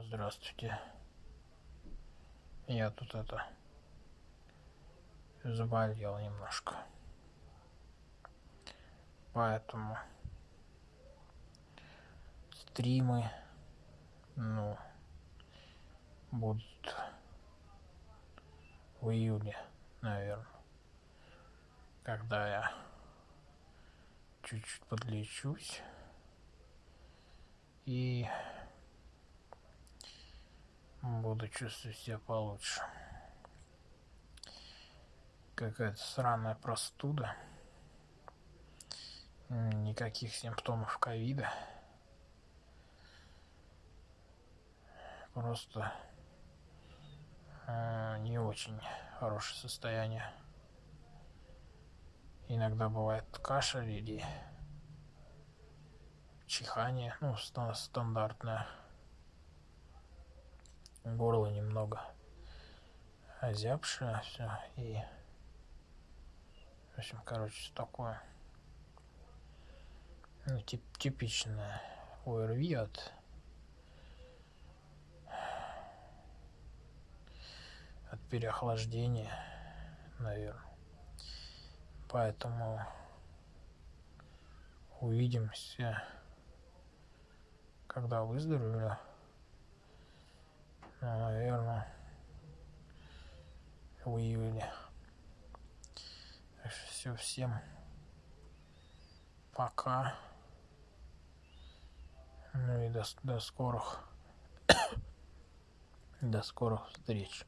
Здравствуйте. Я тут это заболел немножко. Поэтому стримы, ну, будут в июле, наверное, когда я чуть-чуть подлечусь и буду чувствовать себя получше. Какая-то сраная простуда. Никаких симптомов ковида. Просто э, не очень хорошее состояние. Иногда бывает кашель или чихание, ну, стандартное горло немного озябшее все и в общем короче такое ну, тип типичное ОРВИ от от переохлаждения наверное поэтому увидимся когда выздоровлю наверное, в июле. Так что все, всем пока. Ну и до, до скорых, до скорых встреч.